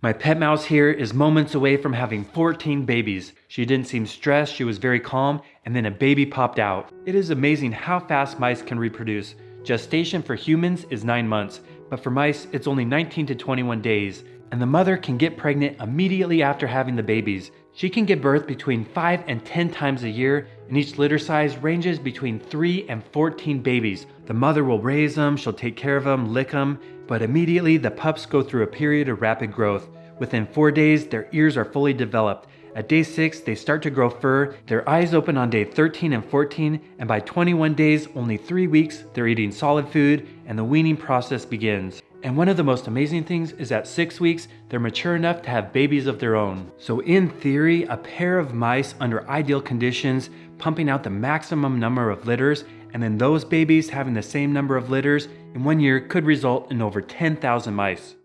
My pet mouse here is moments away from having 14 babies. She didn't seem stressed, she was very calm, and then a baby popped out. It is amazing how fast mice can reproduce. Gestation for humans is 9 months, but for mice it's only 19 to 21 days, and the mother can get pregnant immediately after having the babies. She can give birth between 5 and 10 times a year, and each litter size ranges between 3 and 14 babies. The mother will raise them, she'll take care of them, lick them, but immediately the pups go through a period of rapid growth. Within four days, their ears are fully developed. At day 6, they start to grow fur, their eyes open on day 13 and 14, and by 21 days, only 3 weeks, they're eating solid food and the weaning process begins. And one of the most amazing things is at 6 weeks, they're mature enough to have babies of their own. So in theory, a pair of mice under ideal conditions, pumping out the maximum number of litters, and then those babies having the same number of litters in one year could result in over 10,000 mice.